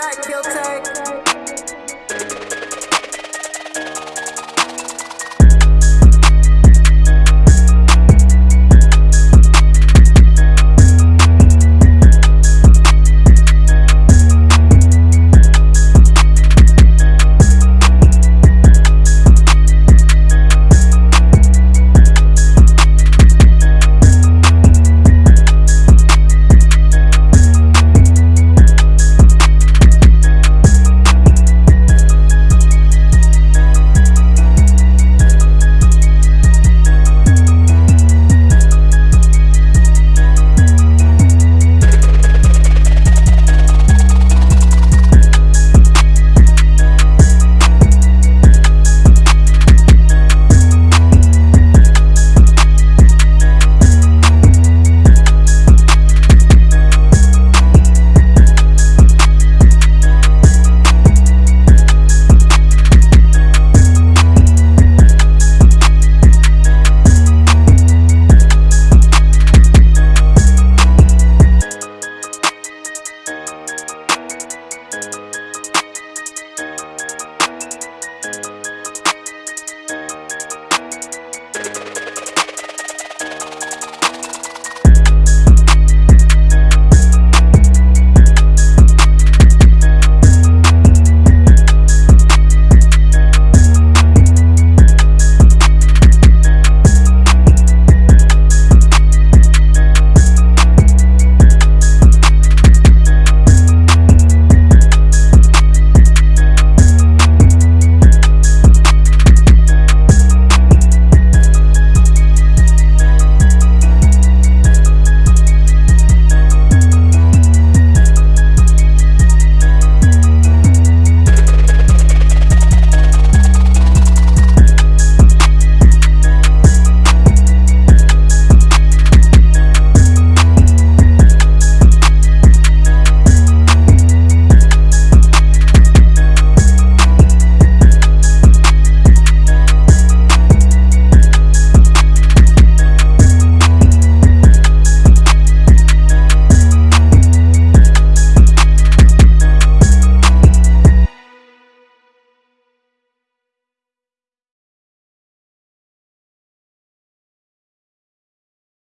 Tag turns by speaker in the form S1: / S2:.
S1: back, he'll